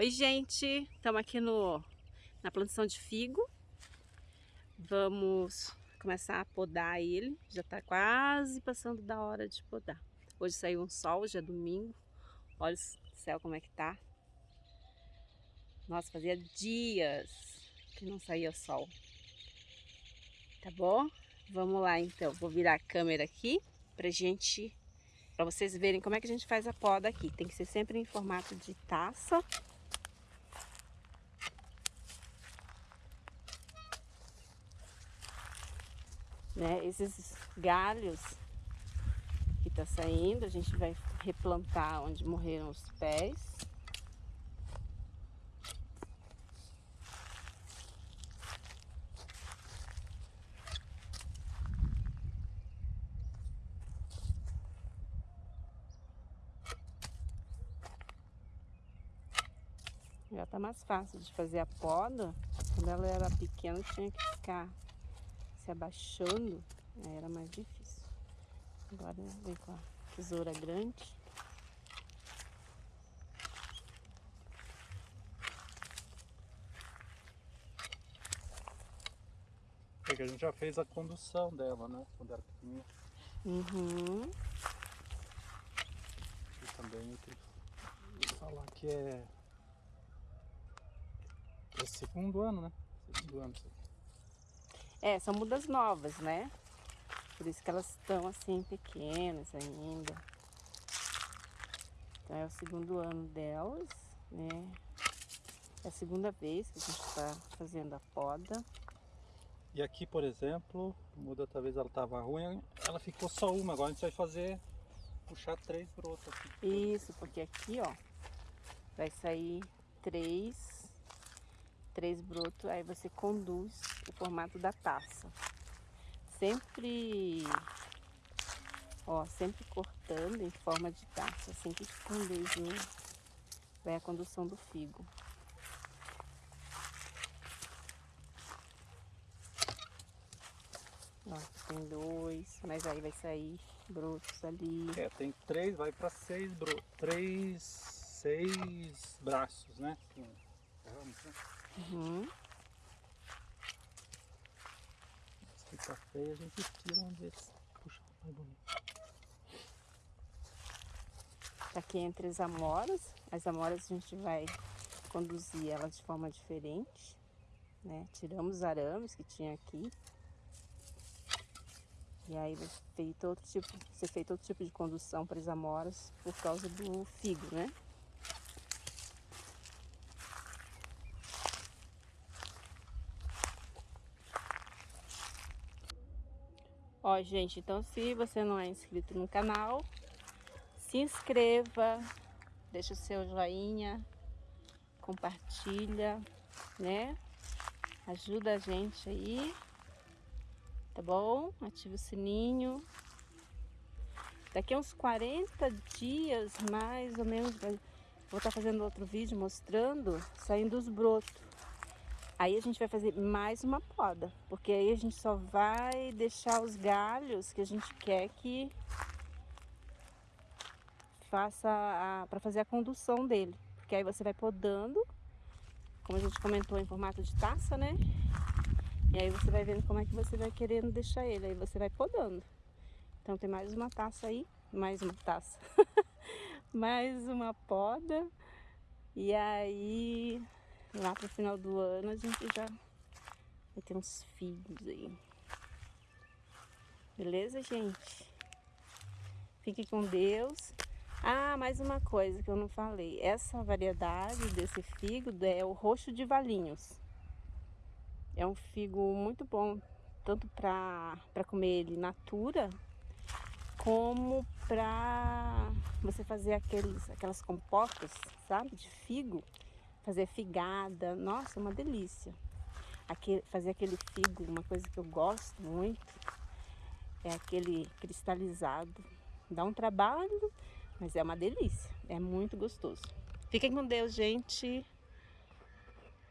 Oi gente, estamos aqui no, na plantação de figo. Vamos começar a podar ele, já está quase passando da hora de podar. Hoje saiu um sol, hoje é domingo, olha o céu como é que tá. Nossa, fazia dias que não saía sol. Tá bom? Vamos lá então, vou virar a câmera aqui pra gente, pra vocês verem como é que a gente faz a poda aqui. Tem que ser sempre em formato de taça. Né? Esses galhos que tá saindo, a gente vai replantar onde morreram os pés. Já tá mais fácil de fazer a poda. Quando ela era pequena tinha que ficar se abaixando, aí era mais difícil. Agora vem com a tesoura grande. É que a gente já fez a condução dela, né? Quando era pequenininha. Uhum. E também eu tenho que falar que é é segundo ano, né? Segundo ano. É, são mudas novas, né? Por isso que elas estão assim pequenas ainda. Então é o segundo ano delas, né? É a segunda vez que a gente está fazendo a poda. E aqui, por exemplo, muda talvez ela estava ruim, ela ficou só uma. Agora a gente vai fazer, puxar três brotos aqui. Isso, porque aqui, ó, vai sair três três brotos, aí você conduz o formato da taça. Sempre, ó, sempre cortando em forma de taça, assim que conduz, né? Vai a condução do figo. Ó, tem dois, mas aí vai sair brotos ali. É, tem três, vai para seis brotos, três, seis braços, né? Ramos, né? Uhum. Se fica feio, a gente tira um desses. Puxa, mais bonito. Tá aqui entre as amoras. As amoras a gente vai conduzir elas de forma diferente. Né? Tiramos os arames que tinha aqui. E aí vai feito outro tipo, ser feito outro tipo de condução para as amoras por causa do figo, né? Ó, gente, então se você não é inscrito no canal, se inscreva, deixa o seu joinha, compartilha, né? Ajuda a gente aí, tá bom? Ativa o sininho. Daqui a uns 40 dias, mais ou menos, vou estar tá fazendo outro vídeo mostrando saindo os brotos. Aí a gente vai fazer mais uma poda, porque aí a gente só vai deixar os galhos que a gente quer que faça para fazer a condução dele. Porque aí você vai podando, como a gente comentou em formato de taça, né? E aí você vai vendo como é que você vai querendo deixar ele, aí você vai podando. Então tem mais uma taça aí, mais uma taça. mais uma poda. E aí lá pro final do ano a gente já vai ter uns figos aí. Beleza, gente? Fique com Deus. Ah, mais uma coisa que eu não falei. Essa variedade desse figo é o roxo de valinhos. É um figo muito bom, tanto para comer ele natura, como para você fazer aqueles, aquelas compotas, sabe, de figo fazer figada, nossa, uma delícia. Aquele, fazer aquele figo, uma coisa que eu gosto muito, é aquele cristalizado. Dá um trabalho, mas é uma delícia, é muito gostoso. Fiquem com Deus, gente.